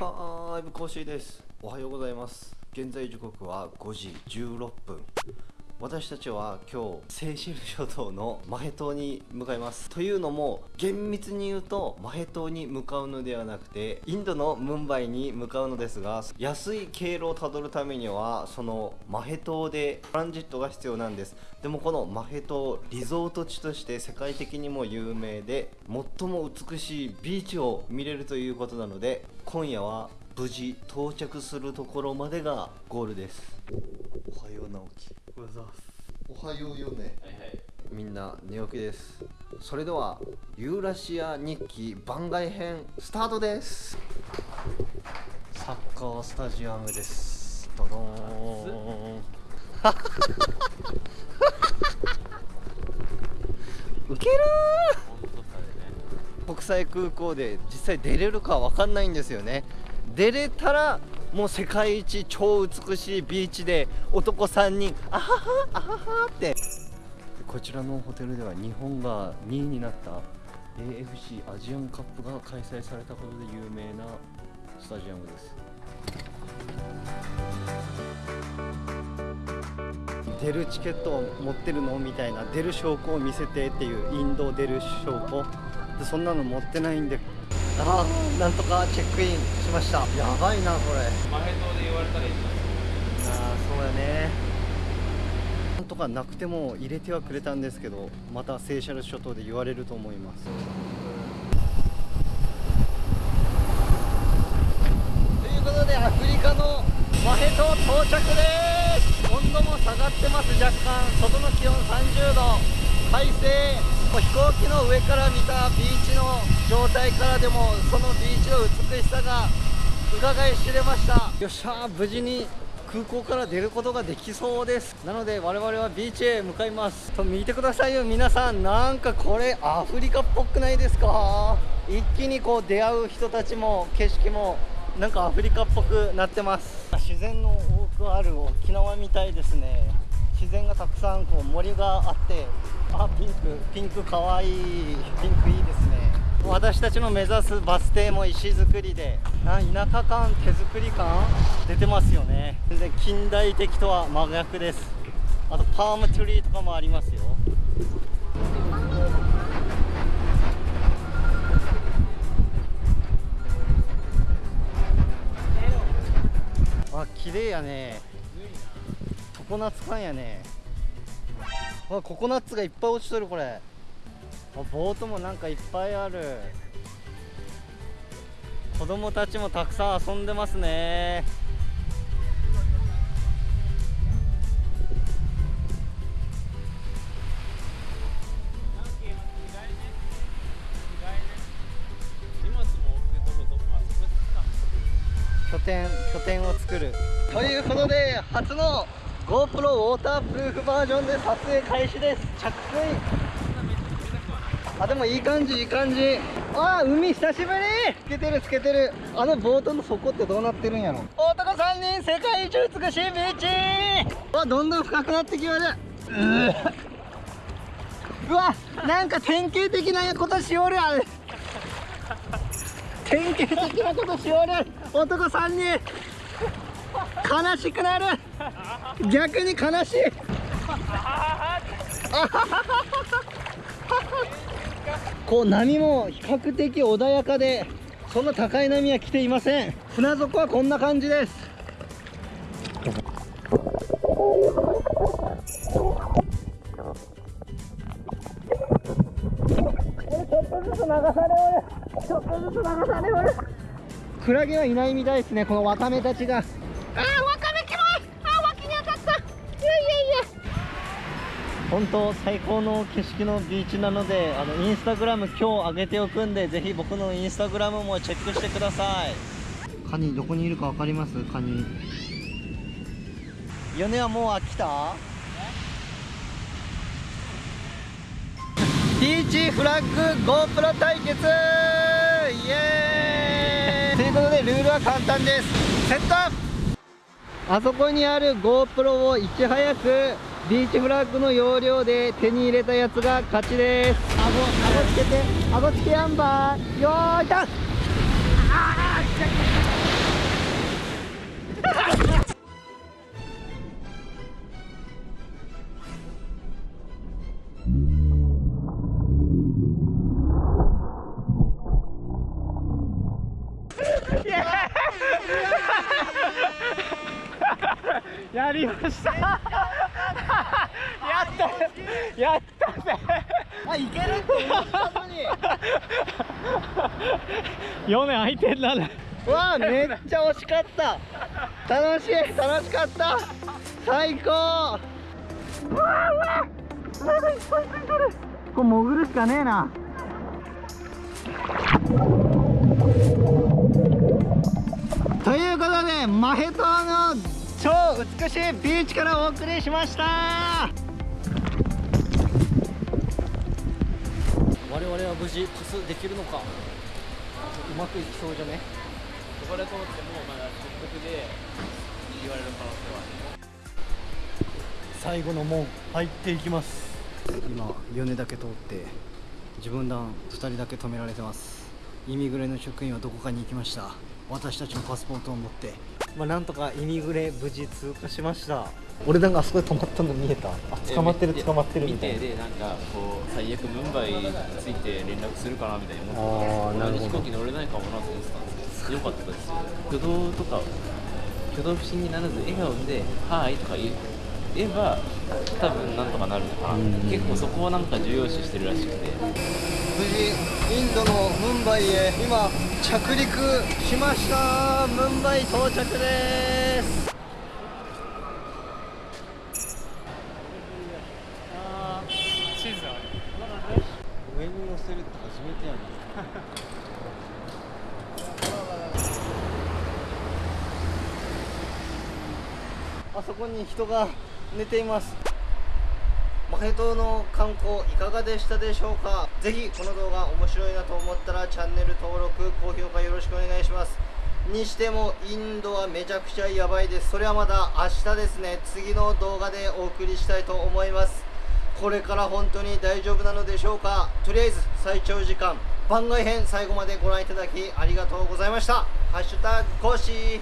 はーい、ぶこしです。おはようございます。現在時刻は5時16分。私たちは今日、セーシェル諸島のマヘ島に向かいます。というのも、厳密に言うと、マヘ島に向かうのではなくて、インドのムンバイに向かうのですが、安い経路をたどるためには、そのマヘ島でトランジットが必要なんです。でもこのマヘ島、リゾート地として世界的にも有名で、最も美しいビーチを見れるということなので、今夜は無事到着するところまでがゴールです。おはよう直樹。おはようございます。おはようよね。みんな寝起きです。それではユーラシア日記番外編スタートです。サッカースタジアムです。ドドーン。ウケるー国際空港で実際出れるかわかんないんですよね出れたらもう世界一超美しいビーチで男3人あははあははって。こちらのホテルでは日本が2位になった AFC アジアンカップが開催されたことで有名なスタジアムです。出るチケットを持ってるの？みたいな。出る証拠を見せてっていう。インド出る証拠。でそんなの持ってないんでああなんとかチェックインしました。やばいなこれ。マヘ島で言われたらいいああそうやね。なんとかなくても入れてはくれたんですけどまたセーシャル諸島で言われると思います。ということでアフリカのマヘ島到着です。温度も下がってます。若干外の気温30度。快晴もう飛行機の上から見たビーチの状態からでもそのビーチの美しさが伺い知れました。よっしゃー無事に空港から出ることができそうです。なので我々はビーチへ向かいます。と見てくださいよ皆さん。なんかこれアフリカっぽくないですか？一気にこう出会う人たちも景色もなんかアフリカっぽくなってます。自然の多くある沖縄みたいですね。自然がたくさんこう森があってあピンクピンクかわいいピンクいいですね。私たちの目指すバス停も石造りであ田舎感手作り感出てますよね。全然近代的とは真逆です。あとパームトゥリーとかもありますよ。あ綺麗やね。常夏感やね。あココナッツがいっぱい落ちとるこれ。あボートもなんかいっぱいある。子供たちもたくさん遊んでますね。拠点拠点を作る。ということで初の GoPro ウォータープルーフバージョンで撮影開始です。着水。あでもいい感じいい感じ。あ海久しぶり。つけてるつけてる。あのボートの底ってどうなってるんやろ。男3人世界一美しいビーチ。わどんどん深くなってきましたうわなんか典型的なことしおるあれ典型的なことしおる男3人。悲しくなる。逆に悲しい。こう波も比較的穏やかでそんな高い波は来ていません。船底はこんな感じです。クラゲはいないみたいですねこのワカメたちが。あー本当最高の景色のビーチなのであのインスタグラム今日上げておくんでぜひ僕のインスタグラムもチェックしてください。カニどこにいるか分かります？カニ。米はもう飽きた？ビーチフラッグ GoPro 対決！イエーイ！ということでルールは簡単です。セット！あそこにある GoPro をいち早くビーチフラッグの要領で手に入れたやつが勝ちです。顎顎つけて顎つけアンバーよーいたっ やりました。ったやったぜ。あいけるって思ったのに。4年空いてんなね。わあめっちゃ惜しかった。楽しい楽しかった。最高。うわうわなんかいっぱいついてる。これ潜るしかねえな。ということでマヘ島の超美しいビーチからお送りしました々は無事パスできるのか。うまくいきそうじゃね？ここで通ってもまだ直角で言われる可能性はある。最後の門入っていきます。今米だけ通って自分団2人だけ止められてます。イミグレの職員はどこかに行きました。私たちのパスポートを持って。まあなんとかイミグレ無事通過しました俺団があそこで止まったの見えた。あ捕まってるえ捕まってるみたいな。見てでなんかこう最悪ムンバイについて連絡するかなみたいに思ってあーなるほど。飛行機乗れないかもなと思ってたんですよよかったです。よ挙動とか挙動不審にならず笑顔で「はーい」とか言えば多分なんとかなるのかな。結構そこをなんか重要視してるらしくて。無事インドのムンバイへ今着陸しました。ムンバイ到着です地図ある上に乗せるって初めてやなあそこに人が寝ています。マヘ島の観光いかがでしたでしょうか？ぜひこの動画面白いなと思ったらチャンネル登録高評価よろしくお願いします。にしてもインドはめちゃくちゃやばいです。それはまだ明日ですね。次の動画でお送りしたいと思います。これから本当に大丈夫なのでしょうか？とりあえず最長時間番外編最後までご覧いただきありがとうございました。ハッシュタグ講師